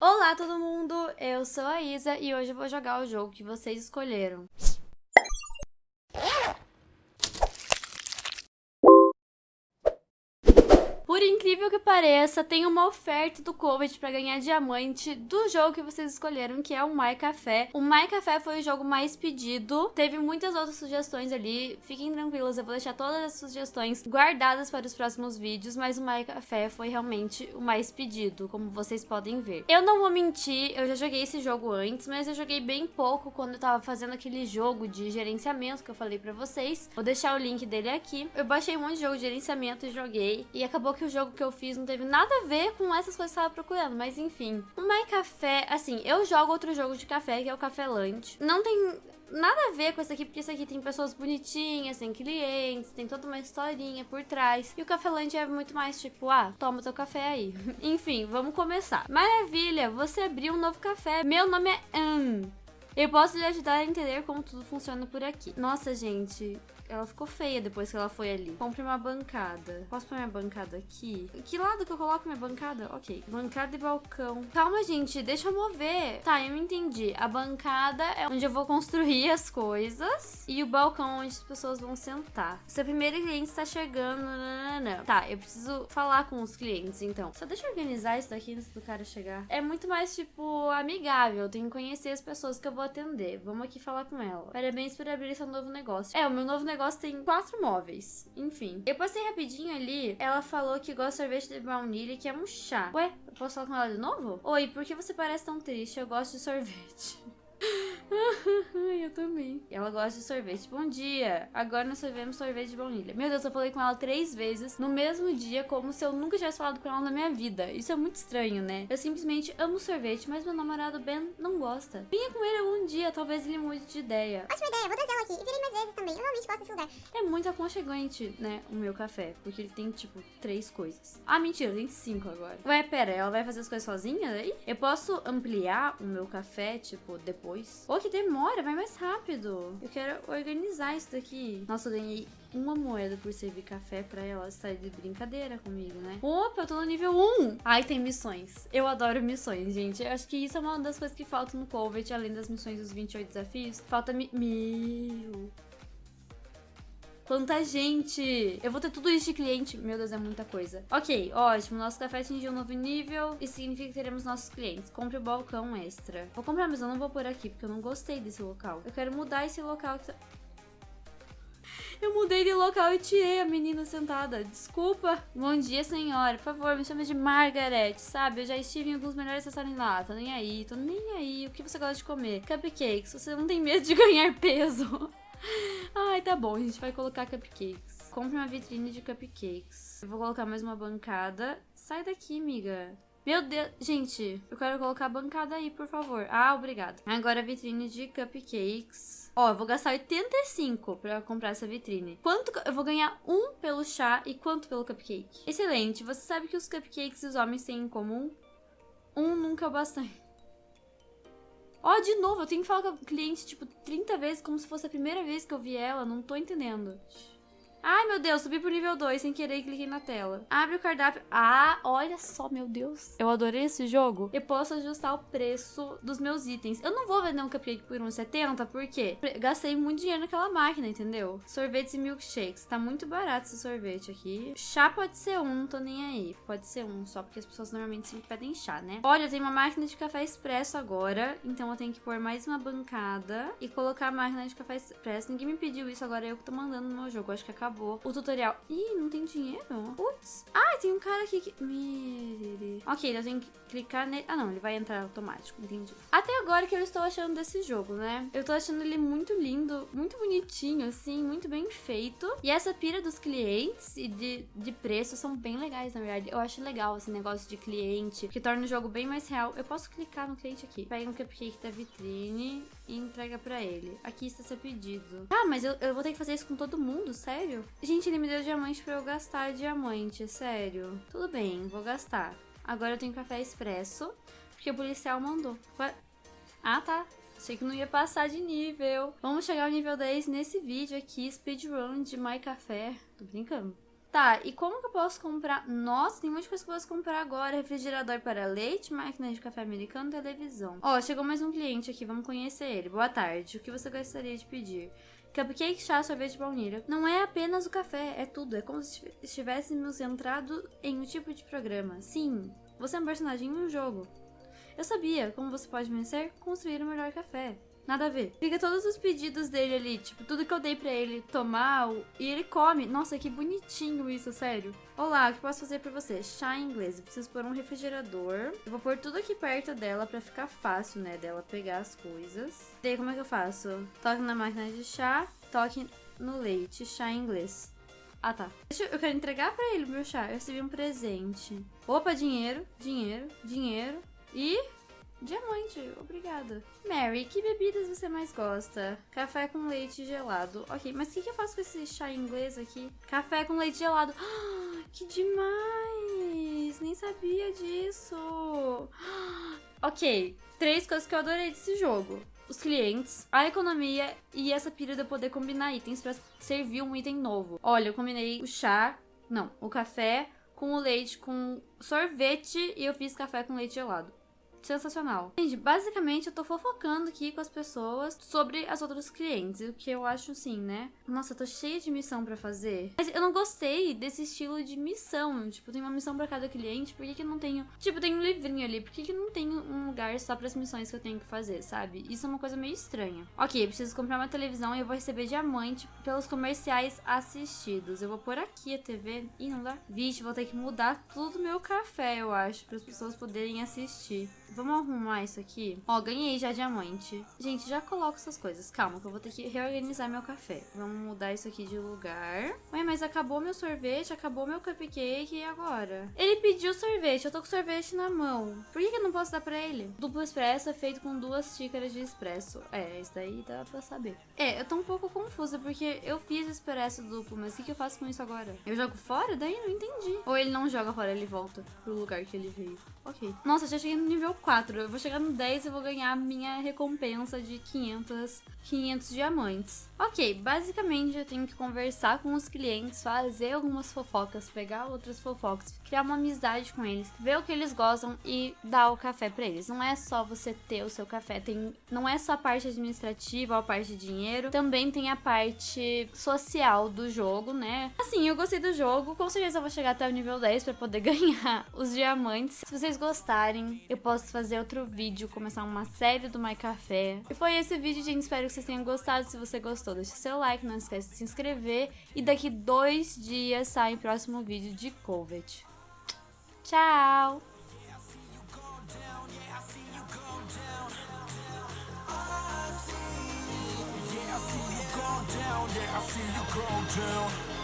Olá todo mundo, eu sou a Isa e hoje eu vou jogar o jogo que vocês escolheram. Por incrível que pareça, tem uma oferta do Covid para ganhar diamante do jogo que vocês escolheram, que é o My Café. O My Café foi o jogo mais pedido. Teve muitas outras sugestões ali. Fiquem tranquilos, eu vou deixar todas as sugestões guardadas para os próximos vídeos, mas o My Café foi realmente o mais pedido, como vocês podem ver. Eu não vou mentir, eu já joguei esse jogo antes, mas eu joguei bem pouco quando eu tava fazendo aquele jogo de gerenciamento que eu falei para vocês. Vou deixar o link dele aqui. Eu baixei um monte de jogo de gerenciamento e joguei, e acabou que o jogo que eu fiz não teve nada a ver com essas coisas que eu tava procurando, mas enfim. O My Café, assim, eu jogo outro jogo de café, que é o Café Lunch. Não tem nada a ver com esse aqui, porque esse aqui tem pessoas bonitinhas, tem clientes, tem toda uma historinha por trás. E o Café Lunch é muito mais tipo, ah, toma teu café aí. Enfim, vamos começar. Maravilha, você abriu um novo café. Meu nome é Anne. Eu posso lhe ajudar a entender como tudo funciona por aqui. Nossa, gente, ela ficou feia depois que ela foi ali. Compre uma bancada. Posso pôr minha bancada aqui? Que lado que eu coloco minha bancada? Ok. Bancada e balcão. Calma, gente. Deixa eu mover. Tá, eu entendi. A bancada é onde eu vou construir as coisas. E o balcão onde as pessoas vão sentar. Seu primeiro cliente está chegando. Nanana. Tá, eu preciso falar com os clientes, então. Só deixa eu organizar isso daqui antes do cara chegar. É muito mais, tipo, amigável. Eu tenho que conhecer as pessoas que eu vou atender. Vamos aqui falar com ela. Parabéns por abrir seu novo negócio. É, o meu novo negócio negócio tem quatro móveis. Enfim. Eu passei rapidinho ali. Ela falou que gosta de sorvete de baunilha que é um chá. Ué, eu posso falar com ela de novo? Oi, por que você parece tão triste? Eu gosto de sorvete. eu também. Ela gosta de sorvete. Bom dia. Agora nós servimos sorvete de baunilha. Meu Deus, eu falei com ela três vezes no mesmo dia, como se eu nunca tivesse falado com ela na minha vida. Isso é muito estranho, né? Eu simplesmente amo sorvete, mas meu namorado Ben não gosta. Vinha com ele algum dia, talvez ele mude de ideia. Ótima ideia, vou trazer ela aqui. E virei mais vezes também. Eu realmente gosto desse lugar. É muito aconchegante, né, o meu café. Porque ele tem, tipo, três coisas. Ah, mentira, tem cinco agora. Ué, pera, ela vai fazer as coisas sozinha aí? Eu posso ampliar o meu café, tipo, depois? Ou que demora, vai mais rápido. Eu quero organizar isso daqui. Nossa, eu ganhei uma moeda por servir café pra ela estar de brincadeira comigo, né? Opa, eu tô no nível 1! Ai, tem missões. Eu adoro missões, gente. Eu acho que isso é uma das coisas que falta no Covet, além das missões dos 28 desafios. Falta mi... Meu... Quanta gente! Eu vou ter tudo isso de cliente. Meu Deus, é muita coisa. Ok, ótimo. Nosso café atingiu um novo nível. Isso significa que teremos nossos clientes. Compre o balcão extra. Vou comprar, mas eu não vou por aqui, porque eu não gostei desse local. Eu quero mudar esse local que tá... Eu mudei de local e tirei a menina sentada. Desculpa. Bom dia, senhora. Por favor, me chame de Margaret, sabe? Eu já estive em alguns melhores lá. Tô nem aí, tô nem aí. O que você gosta de comer? Cupcakes. Você não tem medo de ganhar peso. Ai, tá bom, a gente vai colocar cupcakes. Compre uma vitrine de cupcakes. Eu vou colocar mais uma bancada. Sai daqui, amiga. Meu Deus, gente, eu quero colocar a bancada aí, por favor. Ah, obrigada. Agora a vitrine de cupcakes. Ó, eu vou gastar 85 pra comprar essa vitrine. Quanto eu vou ganhar? Um pelo chá e quanto pelo cupcake? Excelente. Você sabe que os cupcakes e os homens têm em comum? Um nunca é o bastante. Ó, oh, de novo, eu tenho que falar com a cliente, tipo, 30 vezes, como se fosse a primeira vez que eu vi ela. Não tô entendendo. Ai, meu Deus, subi pro nível 2 sem querer e cliquei na tela. Abre o cardápio. Ah, olha só, meu Deus. Eu adorei esse jogo. Eu posso ajustar o preço dos meus itens. Eu não vou vender um cupcake por 1,70 porque gastei muito dinheiro naquela máquina, entendeu? Sorvetes e milkshakes. Tá muito barato esse sorvete aqui. Chá pode ser um, não tô nem aí. Pode ser um, só porque as pessoas normalmente sempre pedem chá, né? Olha, eu tenho uma máquina de café expresso agora. Então eu tenho que pôr mais uma bancada e colocar a máquina de café expresso. Ninguém me pediu isso, agora eu que tô mandando no meu jogo. Acho que acabou acabou o tutorial. Ih, não tem dinheiro? Putz. Ah, tem um cara aqui que... Ok, eu tenho que clicar nele. Ah, não, ele vai entrar automático, entendi. Até agora que eu estou achando desse jogo, né? Eu tô achando ele muito lindo, muito bonitinho, assim, muito bem feito. E essa pira dos clientes e de, de preço são bem legais, na verdade. Eu acho legal esse negócio de cliente, que torna o jogo bem mais real. Eu posso clicar no cliente aqui, pega um cupcake da vitrine e entrega pra ele. Aqui está seu pedido. Ah, mas eu, eu vou ter que fazer isso com todo mundo, sério? Gente, ele me deu diamante pra eu gastar diamante, sério. Tudo bem, vou gastar. Agora eu tenho café expresso, porque o policial mandou. Ah, tá. Achei que não ia passar de nível. Vamos chegar ao nível 10 nesse vídeo aqui, speedrun de My Café. Tô brincando. Tá, e como que eu posso comprar? Nossa, tem muita coisa que eu posso comprar agora. Refrigerador para leite, máquina de café americano, televisão. Ó, chegou mais um cliente aqui, vamos conhecer ele. Boa tarde, o que você gostaria de pedir? Cupcake, chá, sorvete de baunilha. Não é apenas o café, é tudo. É como se estivéssemos entrado em um tipo de programa. Sim, você é um personagem em um jogo. Eu sabia como você pode vencer, construir o melhor café. Nada a ver. Fica todos os pedidos dele ali, tipo, tudo que eu dei pra ele tomar e ele come. Nossa, que bonitinho isso, sério. Olá, o que posso fazer pra você? Chá em inglês. Eu preciso pôr um refrigerador. Eu vou pôr tudo aqui perto dela pra ficar fácil, né, dela pegar as coisas. E aí, como é que eu faço? Toque na máquina de chá, toque no leite, chá em inglês. Ah, tá. Deixa eu, eu quero entregar pra ele o meu chá. Eu recebi um presente. Opa, dinheiro, dinheiro, dinheiro. E Diamante, obrigada. Mary, que bebidas você mais gosta? Café com leite gelado. Ok, mas o que, que eu faço com esse chá inglês aqui? Café com leite gelado. que demais! Nem sabia disso. ok, três coisas que eu adorei desse jogo. Os clientes, a economia e essa pira de eu poder combinar itens pra servir um item novo. Olha, eu combinei o chá, não, o café com o leite com sorvete e eu fiz café com leite gelado sensacional. Gente, basicamente eu tô fofocando aqui com as pessoas sobre as outras clientes, o que eu acho assim, né? Nossa, eu tô cheia de missão para fazer. Mas eu não gostei desse estilo de missão. Tipo, tem uma missão para cada cliente, por que, que não tenho. Tipo, tem um livrinho ali, por que, que não tem um lugar só para as missões que eu tenho que fazer, sabe? Isso é uma coisa meio estranha. Ok, eu preciso comprar uma televisão e eu vou receber diamante pelos comerciais assistidos. Eu vou pôr aqui a TV. Ih, não dá? Vixe, vou ter que mudar tudo meu café, eu acho, para as pessoas poderem assistir. Vamos arrumar isso aqui. Ó, ganhei já diamante. Gente, já coloco essas coisas. Calma, que eu vou ter que reorganizar meu café. Vamos mudar isso aqui de lugar. Ué, mas acabou meu sorvete, acabou meu cupcake e agora? Ele pediu sorvete, eu tô com sorvete na mão. Por que, que eu não posso dar pra ele? Duplo expresso é feito com duas xícaras de expresso. É, isso daí dá pra saber. É, eu tô um pouco confusa, porque eu fiz expresso duplo, mas o que, que eu faço com isso agora? Eu jogo fora? Daí não entendi. Ou ele não joga fora, ele volta pro lugar que ele veio. Ok. Nossa, já cheguei no nível 4. Eu vou chegar no 10 e vou ganhar minha recompensa de 500, 500 diamantes. Ok, basicamente eu tenho que conversar com os clientes, fazer algumas fofocas, pegar outras fofocas, criar uma amizade com eles, ver o que eles gostam e dar o café para eles. Não é só você ter o seu café, tem, não é só a parte administrativa ou a parte de dinheiro, também tem a parte social do jogo, né? Assim, eu gostei do jogo, com certeza eu vou chegar até o nível 10 para poder ganhar os diamantes. Se vocês gostarem, eu posso fazer outro vídeo, começar uma série do My Café. E foi esse vídeo, gente, espero que vocês tenham gostado. Se você gostou, deixa seu like, não esquece de se inscrever. E daqui dois dias sai o próximo vídeo de Covet. Tchau! Yeah, I you go down.